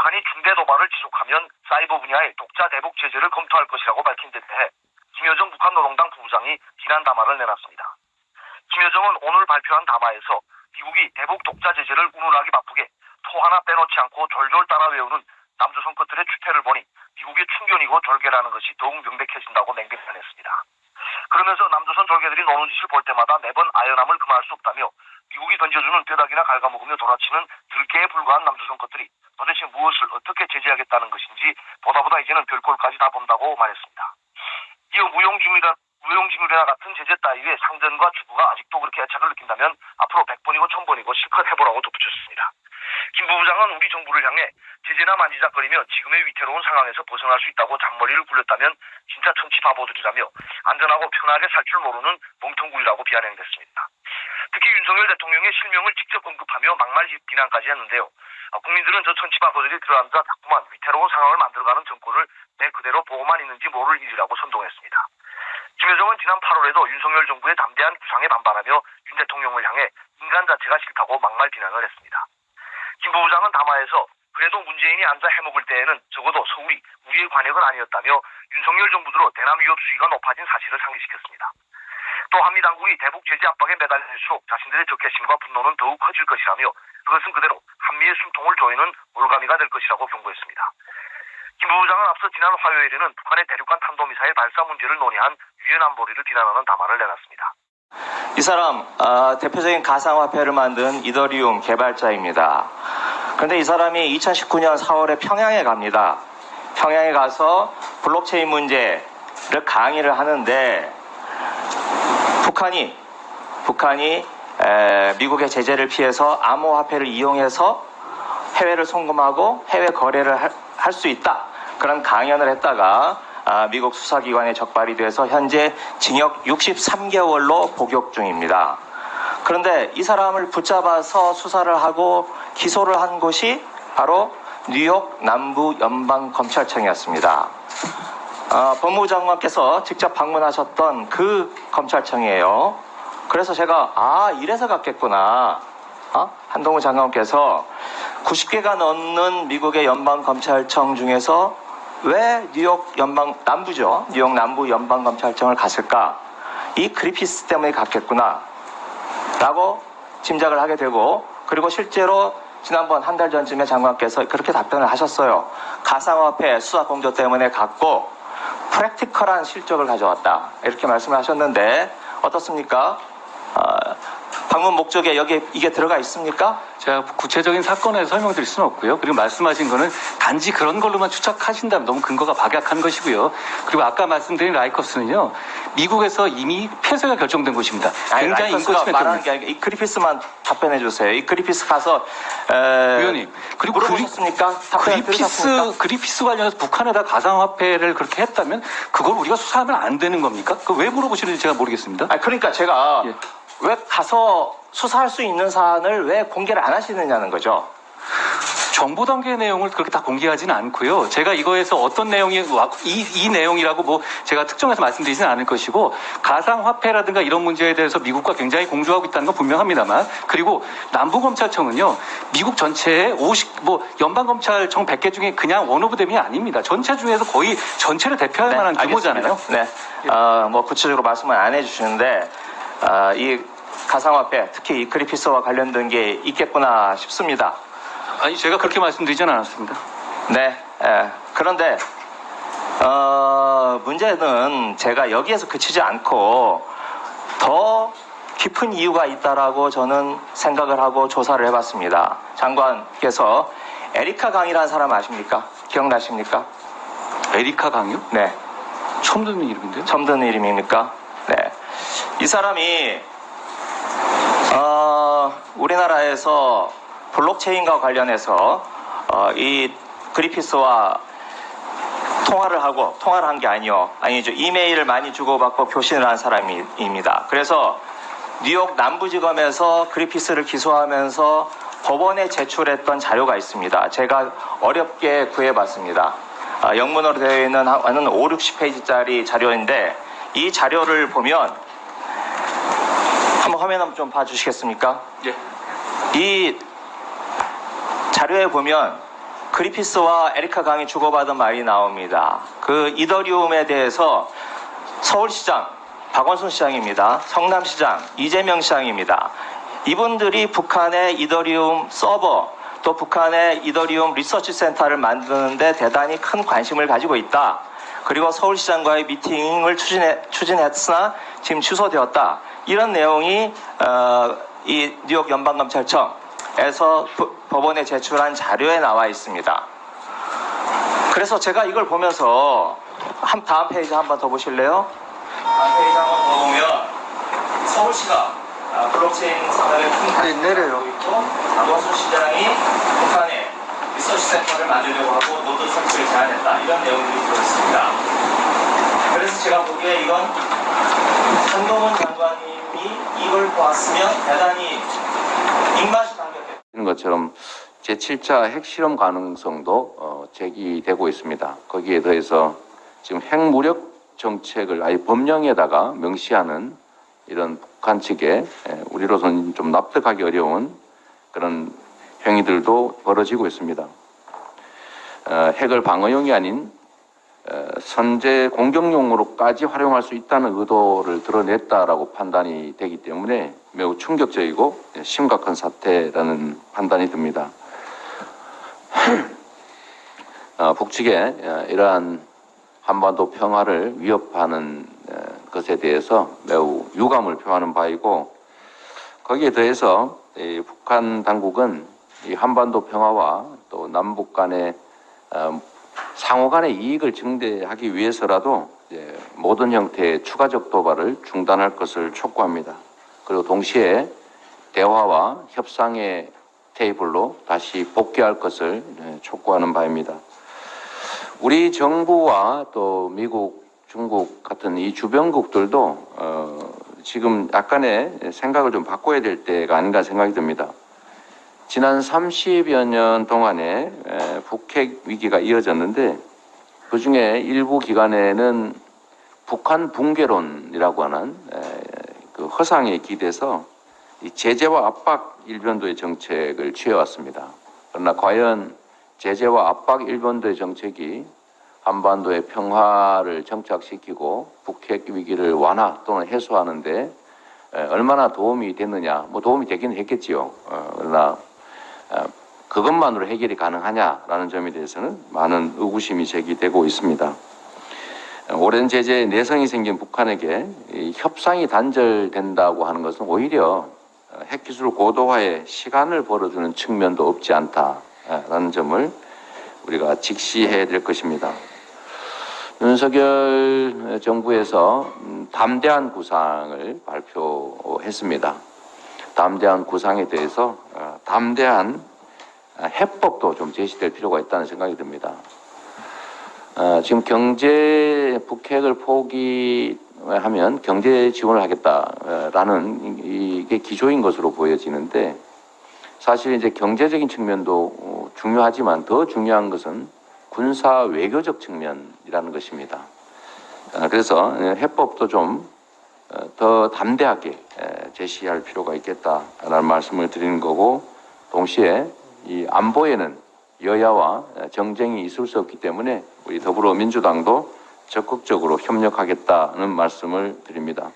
북한이 중대 도발을 지속하면 사이버 분야의 독자 대북 제재를 검토할 것이라고 밝힌 데 대해 김여정 북한 노동당 부부장이 비난 담화를 내놨습니다. 김여정은 오늘 발표한 담화에서 미국이 대북 독자 제재를 운운하기 바쁘게 토 하나 빼놓지 않고 졸졸 따라 외우는 남조선 것들의 추태를 보니 미국의 충견이고 졸개라는 것이 더욱 명백해진다고 맹비판했습니다. 남조선 졸개들이 노는 짓을 볼 때마다 매번 아연함을 금할 수 없다며 미국이 던져주는 뼈다귀나 갉아먹으며 돌아치는 들개에 불과한 남조선 것들이 도대체 무엇을 어떻게 제재하겠다는 것인지 보다 보다 이제는 별꼴까지 다 본다고 말했습니다. 이어 무용지물이나, 무용지물이나 같은 제재 따위의 상전과 주부가 아직도 그렇게 애착을 느낀다면 앞으로 100번이고 1000번이고 실컷 해보라고 덧붙였습니다. 김 부부장은 우리 정부를 향해 제재나 만지작거리며 지금의 위태로운 상황에서 벗어날 수 있다고 잔머리를 굴렸다면 진짜 천치 바보들이라며 안전하고 편하게 살 줄 모르는 멍텅구리라고 비아냥댔습니다. 특히 윤석열 대통령의 실명을 직접 언급하며 막말 비난까지 했는데요. 아, 국민들은 저 천치 바보들이 들어앉아 자꾸만 위태로운 상황을 만들어가는 정권을 내 그대로 보고만 있는지 모를 일이라고 선동했습니다. 김여정은 지난 8월에도 윤석열 정부의 담대한 구상에 반발하며 윤 대통령을 향해 인간 자체가 싫다고 막말 비난을 했습니다. 김 부부장은 담화에서 그래도 문재인이 앉아 해먹을 때에는 적어도 서울이 우리의 관역은 아니었다며 윤석열 정부 들어 대남 위협 수위가 높아진 사실을 상기시켰습니다. 또 한미 당국이 대북 제재 압박에 매달릴수록 자신들의 적개심과 분노는 더욱 커질 것이라며 그것은 그대로 한미의 숨통을 조이는 올가미가 될 것이라고 경고했습니다. 김 부부장은 앞서 지난 화요일에는 북한의 대륙간 탄도미사일 발사 문제를 논의한 유엔 안보리를 비난하는 담화를 내놨습니다. 이 사람 어, 대표적인 가상화폐를 만든 이더리움 개발자입니다. 그런데 이 사람이 2019년 4월에 평양에 갑니다. 평양에 가서 블록체인 문제를 강의를 하는데 북한이 북한이 에, 미국의 제재를 피해서 암호화폐를 이용해서 해외를 송금하고 해외 거래를 할 수 있다 그런 강연을 했다가 아, 미국 수사기관에 적발이 돼서 현재 징역 63개월로 복역 중입니다. 그런데 이 사람을 붙잡아서 수사를 하고 기소를 한 곳이 바로 뉴욕 남부 연방 검찰청이었습니다. 어, 법무부 장관께서 직접 방문하셨던 그 검찰청이에요. 그래서 제가 아 이래서 갔겠구나. 어? 한동훈 장관께서 90개가 넘는 미국의 연방 검찰청 중에서 왜 뉴욕 연방 남부죠? 뉴욕 남부 연방 검찰청을 갔을까? 이 그리피스 때문에 갔겠구나. 라고 짐작을 하게 되고 그리고 실제로 지난번 한 달 전쯤에 장관께서 그렇게 답변을 하셨어요. 가상화폐 수사 공조 때문에 갔고 프랙티컬한 실적을 가져왔다. 이렇게 말씀을 하셨는데 어떻습니까? 어, 방문 목적에 여기 이게 들어가 있습니까? 제가 구체적인 사건에 설명드릴 수는 없고요. 그리고 말씀하신 거는 단지 그런 걸로만 추측하신다면 너무 근거가 박약한 것이고요. 그리고 아까 말씀드린 라이커스는요, 미국에서 이미 폐쇄가 결정된 곳입니다. 아니, 굉장히 라이커스가 인권 침해 말하는. 게 아니라 이 그리피스만 답변해 주세요. 이 그리피스 가서 에, 의원님, 그리고 그리- 물어보셨습니까? 그리피스 들으셨습니까? 그리피스 관련해서 북한에다 가상화폐를 그렇게 했다면 그걸 우리가 수사하면 안 되는 겁니까? 그 왜 물어보시는지 제가 모르겠습니다. 아니, 그러니까 제가 예. 왜 가서 수사할 수 있는 사안을 왜 공개를 안 하시느냐는 거죠. 정보 단계 내용을 그렇게 다 공개하지는 않고요. 제가 이거에서 어떤 내용이 와- 이, 이 내용이라고 뭐 제가 특정해서 말씀드리지는 않을 것이고 가상 화폐라든가 이런 문제에 대해서 미국과 굉장히 공조하고 있다는 건 분명합니다만 그리고 남부 검찰청은요 미국 전체의 50 뭐 연방 검찰청 100개 중에 그냥 one of them이 아닙니다. 전체 중에서 거의 전체를 대표할 만한 규모잖아요. 알겠습니다. 네. 어, 뭐 구체적으로 말씀을 안 해주시는데 어, 이 가상화폐 특히 이 그리피스와 관련된 게 있겠구나 싶습니다. 아니 제가 그렇게 말씀드리지는 않았습니다. 네. 예. 그런데 어, 문제는 제가 여기에서 그치지 않고 더 깊은 이유가 있다라고 저는 생각을 하고 조사를 해봤습니다. 장관께서 에리카 강이라는 사람 아십니까? 기억나십니까? 에리카 강요? 네. 처음 듣는 이름인데요. 처음 듣는 이름입니까? 네. 이 사람이 어, 우리나라에서 블록체인과 관련해서 어, 이 그리피스와 통화를 하고 통화를 한 게 아니요 아니죠 이메일을 많이 주고받고 교신을 한 사람입니다. 그래서 뉴욕 남부지검에서 그리피스를 기소하면서 법원에 제출했던 자료가 있습니다. 제가 어렵게 구해봤습니다. 아, 영문으로 되어 있는 한한 5, 60페이지짜리 자료인데 이 자료를 보면 한번 화면 한번 좀 봐주시겠습니까? 예. 이 자료에 보면 그리피스와 에리카 강이 주고받은 말이 나옵니다. 그 이더리움에 대해서 서울시장 박원순 시장입니다. 성남시장 이재명 시장입니다. 이분들이 북한의 이더리움 서버 또 북한의 이더리움 리서치 센터를 만드는데 대단히 큰 관심을 가지고 있다. 그리고 서울시장과의 미팅을 추진해, 추진했으나 지금 취소되었다. 이런 내용이 어, 이 뉴욕 연방검찰청에서 부- 법원에 제출한 자료에 나와 있습니다. 그래서 제가 이걸 보면서 한 다음 페이지 한 번 더 보실래요? 다음 페이지 한 번 더 보면 서울시가 아, 블록체인 산업에 큰 관심을 가지고 있고 박원순 시장이 북한에 리서치 센터를 만들려고 하고 노드 설치를 제안했다 이런 내용들이 들어있습니다. 그래서 제가 보기에 이건 한동훈 장관님이 이걸 보았으면 대단히 입맛이 당겼겠다. 이런 것처럼 제7차 핵실험 가능성도 어, 제기되고 있습니다. 거기에 더해서 지금 핵무력 정책을 아예 법령에다가 명시하는 이런 북한 측에 에, 우리로서는 좀 납득하기 어려운 그런 행위들도 벌어지고 있습니다. 어, 핵을 방어용이 아닌 어, 선제 공격용으로까지 활용할 수 있다는 의도를 드러냈다라고 판단이 되기 때문에 매우 충격적이고 심각한 사태라는 판단이 듭니다. 어, 북측의 어, 이러한 한반도 평화를 위협하는 어, 것에 대해서 매우 유감을 표하는 바이고 거기에 더해서 이 북한 당국은 이 한반도 평화와 또 남북 간의 어, 상호 간의 이익을 증대하기 위해서라도 모든 형태의 추가적 도발을 중단할 것을 촉구합니다. 그리고 동시에 대화와 협상의 테이블로 다시 복귀할 것을 네, 촉구하는 바입니다. 우리 정부와 또 미국, 중국 같은 이 주변국들도 어, 지금 약간의 생각을 좀 바꿔야 될 때가 아닌가 생각이 듭니다. 지난 30여 년 동안에 에, 북핵 위기가 이어졌는데 그 중에 일부 기간에는 북한 붕괴론이라고 하는 에, 그 허상에 기대서 이 제재와 압박 일변도의 정책을 취해왔습니다. 그러나 과연 제재와 압박 일변도의 정책이 한반도의 평화를 정착시키고 북핵 위기를 완화 또는 해소하는데 에, 얼마나 도움이 됐느냐, 뭐 도움이 되긴 했겠지요. 어, 그러나 어, 그것만으로 해결이 가능하냐라는 점에 대해서는 많은 의구심이 제기되고 있습니다. 어, 오랜 제재에 내성이 생긴 북한에게 이 협상이 단절된다고 하는 것은 오히려 어, 핵기술 고도화에 시간을 벌어주는 측면도 없지 않다라는 점을 우리가 직시해야 될 것입니다. 윤석열 정부에서 음, 담대한 구상을 발표했습니다. 담대한 구상에 대해서 어, 담대한 어, 해법도 좀 제시될 필요가 있다는 생각이 듭니다. 어, 지금 경제 북핵을 포기하면 경제 지원을 하겠다라는 이게 기조인 것으로 보여지는데 사실 이제 경제적인 측면도 어, 중요하지만 더 중요한 것은 군사 외교적 측면이라는 것입니다. 어, 그래서 해법도 좀 더 담대하게 에, 제시할 필요가 있겠다라는 말씀을 드리는 거고 동시에 이 안보에는 여야와 정쟁이 있을 수 없기 때문에 우리 더불어민주당도 적극적으로 협력하겠다는 말씀을 드립니다.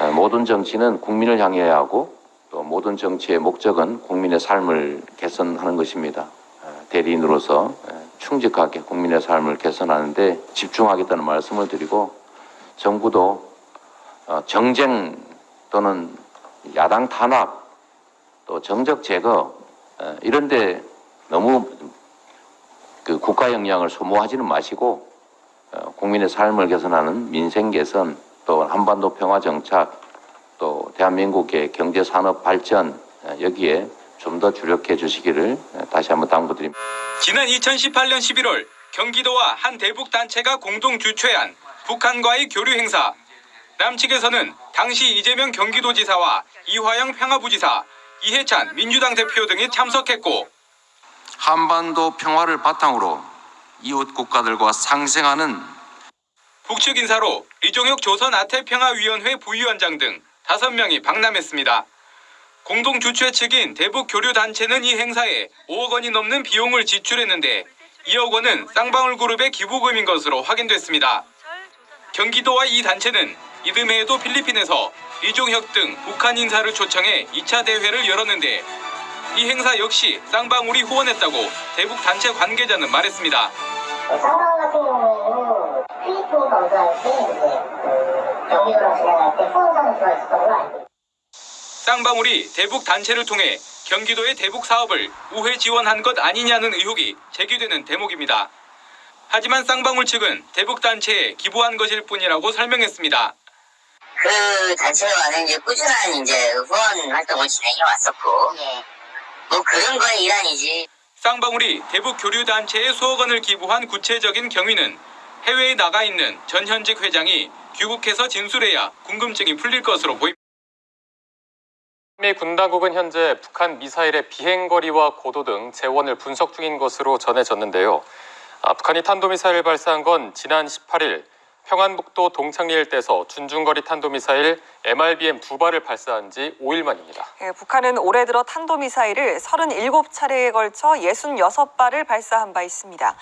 에, 모든 정치는 국민을 향해야 하고 또 모든 정치의 목적은 국민의 삶을 개선하는 것입니다. 에, 대리인으로서 에, 충직하게 국민의 삶을 개선하는데 집중하겠다는 말씀을 드리고 정부도 어, 정쟁 또는 야당 탄압 또 정적 제거 어, 이런데 너무 그 국가 역량을 소모하지는 마시고 어, 국민의 삶을 개선하는 민생 개선 또 한반도 평화 정착 또 대한민국의 경제 산업 발전 어, 여기에 좀 더 주력해 주시기를 어, 다시 한번 당부드립니다. 지난 2018년 11월 경기도와 한 대북 단체가 공동 주최한 북한과의 교류 행사. 남측에서는 당시 이재명 경기도지사와 이화영 평화부지사, 이해찬 민주당 대표 등이 참석했고 한반도 평화를 바탕으로 이웃 국가들과 상생하는 북측 인사로 이종혁 조선 아태평화위원회 부위원장 등 5명이 방남했습니다. 공동 주최 측인 대북 교류 단체는 이 행사에 5억 원이 넘는 비용을 지출했는데 2억 원은 쌍방울 그룹의 기부금인 것으로 확인됐습니다. 경기도와 이 단체는 이듬해에도 필리핀에서 리종혁 등 북한 인사를 초청해 2차 대회를 열었는데 이 행사 역시 쌍방울이 후원했다고 대북 단체 관계자는 말했습니다. 상황 같은 경우에는 필리핀 검사할 때 이제 그 진행할 때 걸로 알고. 쌍방울이 대북 단체를 통해 경기도의 대북 사업을 우회 지원한 것 아니냐는 의혹이 제기되는 대목입니다. 하지만 쌍방울 측은 대북 단체에 기부한 것일 뿐이라고 설명했습니다. 그 단체와는 이제 꾸준한 이제 후원 활동을 진행해 왔었고, 뭐 그런 거의 일환이지. 쌍방울이 대북 교류 단체에 수억 원을 기부한 구체적인 경위는 해외에 나가 있는 전 현직 회장이 귀국해서 진술해야 궁금증이 풀릴 것으로 보입니다. 미 군당국은 현재 북한 미사일의 비행거리와 고도 등 재원을 분석 중인 것으로 전해졌는데요. 아, 북한이 탄도미사일을 발사한 건 지난 18일 평안북도 동창리 일대에서 준중거리 탄도미사일 MRBM 두 발을 발사한 지 5일 만입니다. 예, 북한은 올해 들어 탄도미사일을 37차례에 걸쳐 66발을 발사한 바 있습니다.